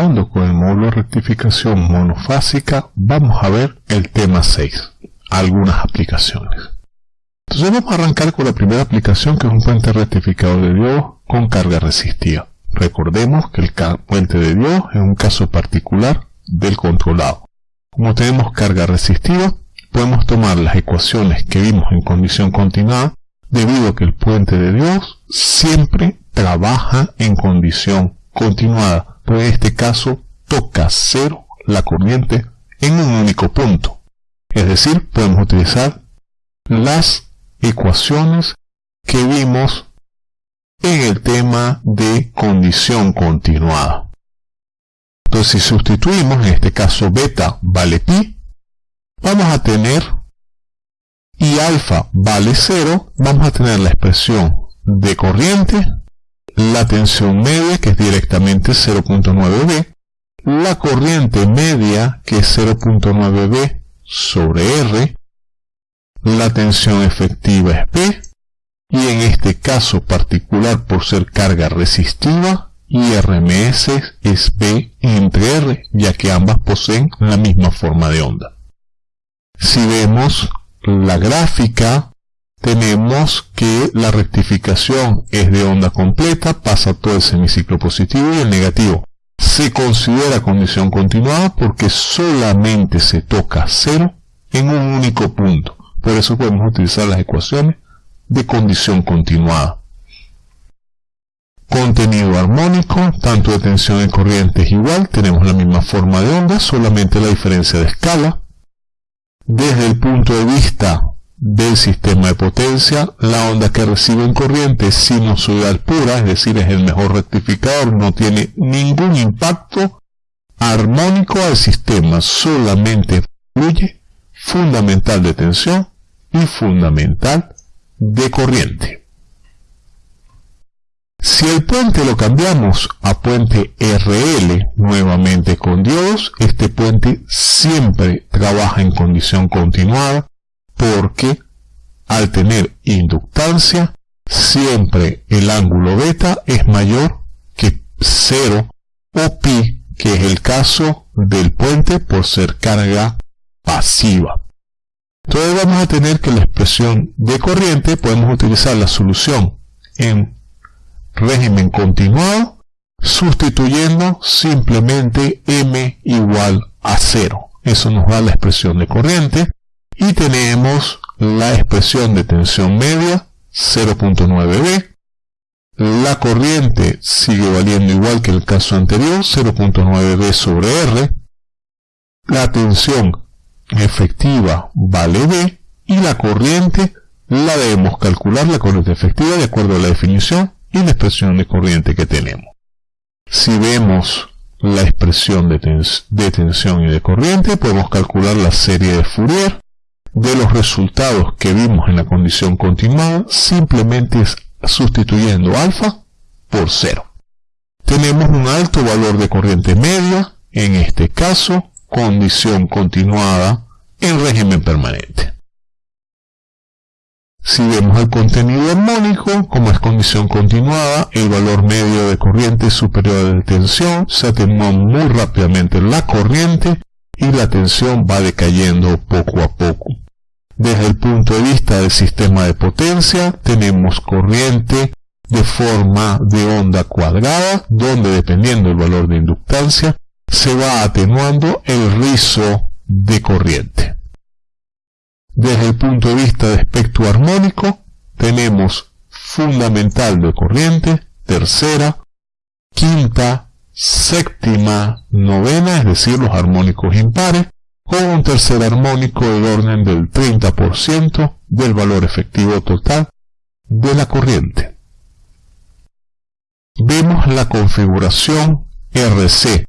con el módulo de rectificación monofásica, vamos a ver el tema 6, algunas aplicaciones. Entonces vamos a arrancar con la primera aplicación que es un puente rectificador de Dios con carga resistiva. Recordemos que el puente de Dios es un caso particular del controlado. Como tenemos carga resistiva, podemos tomar las ecuaciones que vimos en condición continuada debido a que el puente de Dios siempre trabaja en condición continuada, pues en este caso toca cero la corriente en un único punto. Es decir, podemos utilizar las ecuaciones que vimos en el tema de condición continuada. Entonces, si sustituimos, en este caso beta vale pi, vamos a tener y alfa vale 0, vamos a tener la expresión de corriente, la tensión media, que es directamente 0.9b, la corriente media, que es 0.9b sobre R, la tensión efectiva es P, y en este caso particular por ser carga resistiva, y RMS es P entre R, ya que ambas poseen la misma forma de onda. Si vemos la gráfica, tenemos que la rectificación es de onda completa, pasa todo el semiciclo positivo y el negativo. Se considera condición continuada porque solamente se toca cero en un único punto. Por eso podemos utilizar las ecuaciones de condición continuada. Contenido armónico, tanto de tensión y corriente es igual, tenemos la misma forma de onda, solamente la diferencia de escala. Desde el punto de vista del sistema de potencia, la onda que recibe en corriente sinusoidal pura, es decir, es el mejor rectificador, no tiene ningún impacto armónico al sistema, solamente fluye fundamental de tensión y fundamental de corriente. Si el puente lo cambiamos a puente RL nuevamente con diodos, este puente siempre trabaja en condición continuada porque al tener inductancia siempre el ángulo beta es mayor que 0 o pi que es el caso del puente por ser carga pasiva. Entonces vamos a tener que la expresión de corriente podemos utilizar la solución en régimen continuado sustituyendo simplemente m igual a 0. Eso nos da la expresión de corriente y tenemos la expresión de tensión media 0.9b. La corriente sigue valiendo igual que el caso anterior 0.9b sobre r. La tensión efectiva vale B y la corriente la debemos calcular la corriente efectiva de acuerdo a la definición y la expresión de corriente que tenemos. Si vemos la expresión de, de tensión y de corriente, podemos calcular la serie de Fourier de los resultados que vimos en la condición continuada, simplemente sustituyendo alfa por cero. Tenemos un alto valor de corriente media, en este caso condición continuada en régimen permanente. Si vemos el contenido armónico, como es condición continuada, el valor medio de corriente superior la tensión, se atenúa muy rápidamente la corriente y la tensión va decayendo poco a poco. Desde el punto de vista del sistema de potencia, tenemos corriente de forma de onda cuadrada, donde dependiendo del valor de inductancia, se va atenuando el rizo de corriente. Desde el punto de vista de espectro armónico, tenemos fundamental de corriente, tercera, quinta, séptima, novena, es decir, los armónicos impares, con un tercer armónico del orden del 30% del valor efectivo total de la corriente. Vemos la configuración RC,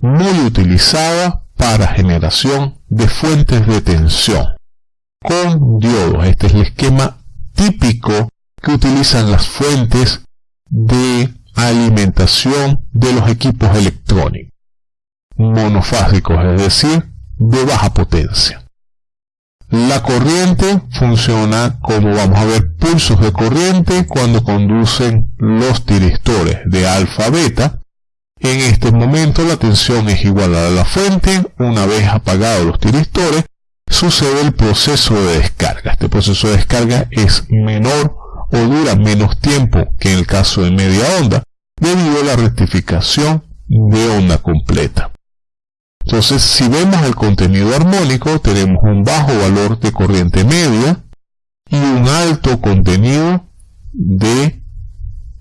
muy utilizada para generación de fuentes de tensión con diodos. Este es el esquema típico que utilizan las fuentes de alimentación de los equipos electrónicos monofásicos, es decir, de baja potencia. La corriente funciona como vamos a ver pulsos de corriente cuando conducen los tiristores de alfa beta En este momento la tensión es igual a la fuente, una vez apagados los tiristores, sucede el proceso de descarga. Este proceso de descarga es menor o dura menos tiempo que en el caso de media onda, debido a la rectificación de onda completa. Entonces, si vemos el contenido armónico, tenemos un bajo valor de corriente media y un alto contenido de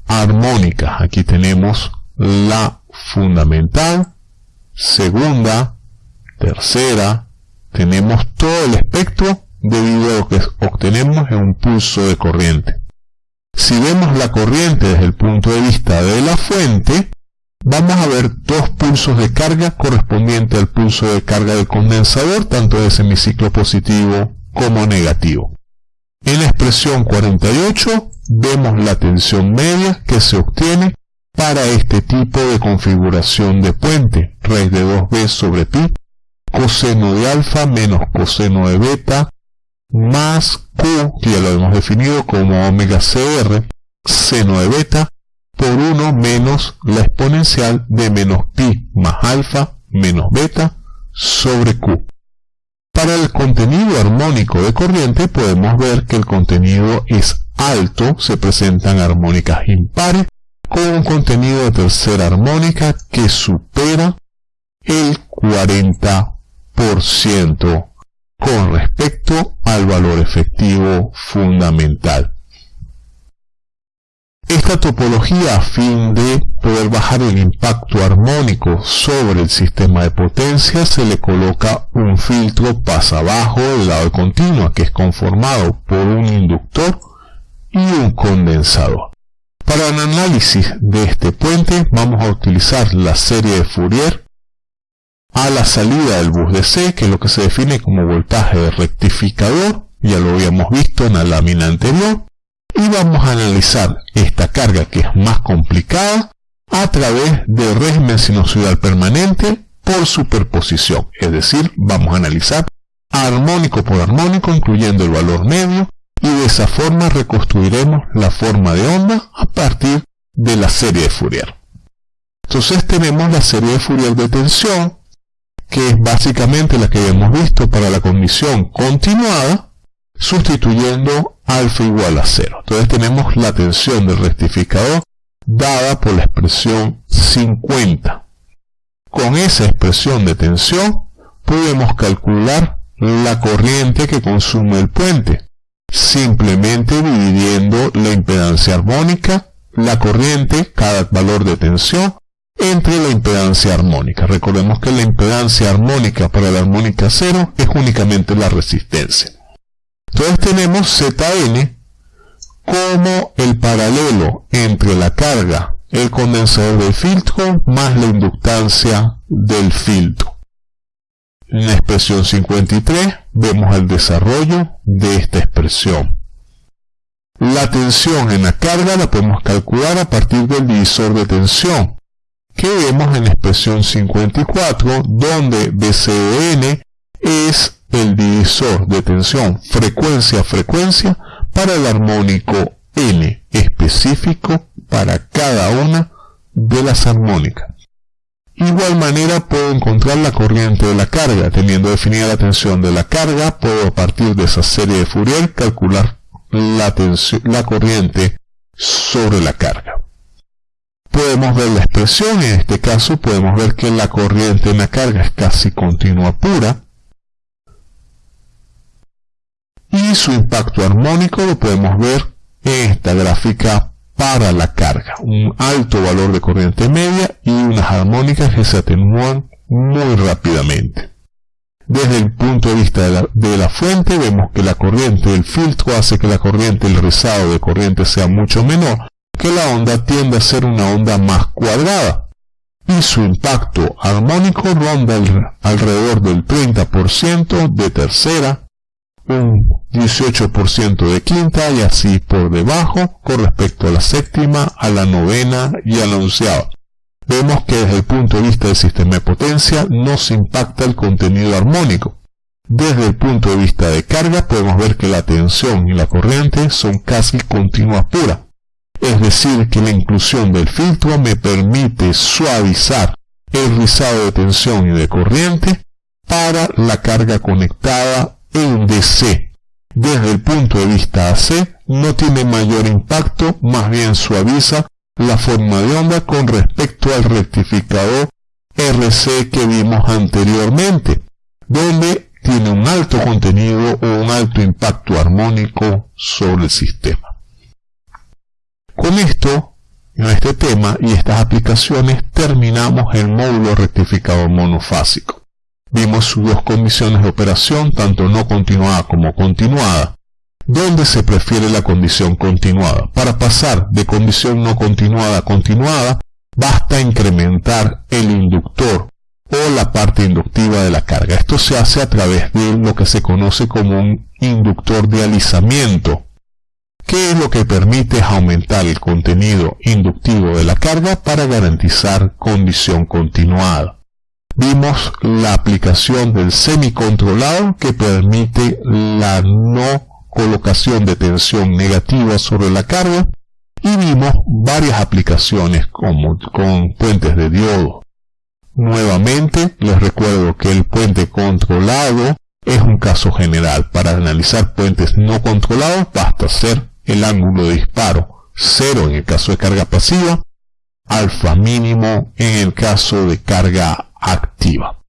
armónicas. Aquí tenemos la fundamental, segunda, tercera, tenemos todo el espectro debido a lo que obtenemos en un pulso de corriente. Si vemos la corriente desde el punto de vista de la fuente, vamos a ver dos pulsos de carga correspondientes al pulso de carga del condensador, tanto de semiciclo positivo como negativo. En la expresión 48 vemos la tensión media que se obtiene para este tipo de configuración de puente, raíz de 2b sobre pi, coseno de alfa menos coseno de beta, más q, que ya lo hemos definido como omega cr, seno de beta, por 1 menos la exponencial de menos pi más alfa menos beta sobre q. Para el contenido armónico de corriente podemos ver que el contenido es alto, se presentan armónicas impares con un contenido de tercera armónica que supera el 40% con respecto al valor efectivo fundamental. Esta topología a fin de poder bajar el impacto armónico sobre el sistema de potencia se le coloca un filtro pasa abajo del lado de continua que es conformado por un inductor y un condensador. Para el análisis de este puente vamos a utilizar la serie de Fourier a la salida del bus DC, que es lo que se define como voltaje de rectificador, ya lo habíamos visto en la lámina anterior, y vamos a analizar esta carga que es más complicada a través del régimen sinusoidal permanente por superposición, es decir, vamos a analizar armónico por armónico incluyendo el valor medio y de esa forma reconstruiremos la forma de onda a partir de la serie de Fourier. Entonces tenemos la serie de Fourier de tensión, que es básicamente la que hemos visto para la condición continuada, sustituyendo alfa igual a cero. Entonces tenemos la tensión del rectificador dada por la expresión 50. Con esa expresión de tensión podemos calcular la corriente que consume el puente, simplemente dividiendo la impedancia armónica, la corriente, cada valor de tensión, entre la impedancia armónica. Recordemos que la impedancia armónica para la armónica cero es únicamente la resistencia. Entonces tenemos Zn como el paralelo entre la carga, el condensador del filtro, más la inductancia del filtro. En la expresión 53 vemos el desarrollo de esta expresión. La tensión en la carga la podemos calcular a partir del divisor de tensión, que vemos en la expresión 54, donde BCN es el divisor de tensión frecuencia a frecuencia para el armónico N específico para cada una de las armónicas. Igual manera puedo encontrar la corriente de la carga. Teniendo definida la tensión de la carga, puedo a partir de esa serie de Fourier calcular la, la corriente sobre la carga. Podemos ver la expresión, en este caso podemos ver que la corriente en la carga es casi continua pura. Y su impacto armónico lo podemos ver en esta gráfica para la carga, un alto valor de corriente media y unas armónicas que se atenúan muy rápidamente. Desde el punto de vista de la, fuente vemos que la corriente del filtro hace que la corriente, el rizado de corriente sea mucho menor, que la onda tiende a ser una onda más cuadrada y su impacto armónico ronda alrededor del 30% de tercera, un 18% de quinta y así por debajo con respecto a la séptima, a la novena y a la onceava. Vemos que desde el punto de vista del sistema de potencia no se impacta el contenido armónico. Desde el punto de vista de carga podemos ver que la tensión y la corriente son casi continuas puras. Es decir, que la inclusión del filtro me permite suavizar el rizado de tensión y de corriente para la carga conectada en DC. Desde el punto de vista AC, no tiene mayor impacto, más bien suaviza la forma de onda con respecto al rectificador RC que vimos anteriormente, donde tiene un alto contenido o un alto impacto armónico sobre el sistema. Con esto, en este tema y estas aplicaciones, terminamos el módulo rectificador monofásico. Vimos sus dos condiciones de operación, tanto no continuada como continuada, donde se prefiere la condición continuada. Para pasar de condición no continuada a continuada, basta incrementar el inductor o la parte inductiva de la carga. Esto se hace a través de lo que se conoce como un inductor de alisamiento, que es lo que permite aumentar el contenido inductivo de la carga para garantizar condición continuada. Vimos la aplicación del semicontrolado que permite la no colocación de tensión negativa sobre la carga y vimos varias aplicaciones como con puentes de diodo. Nuevamente les recuerdo que el puente controlado es un caso general. Para analizar puentes no controlados basta hacer el ángulo de disparo 0 en el caso de carga pasiva, alfa mínimo en el caso de carga activa.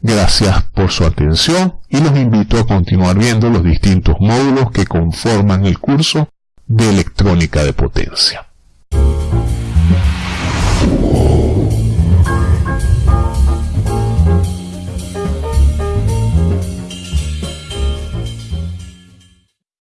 Gracias por su atención y los invito a continuar viendo los distintos módulos que conforman el curso de electrónica de potencia.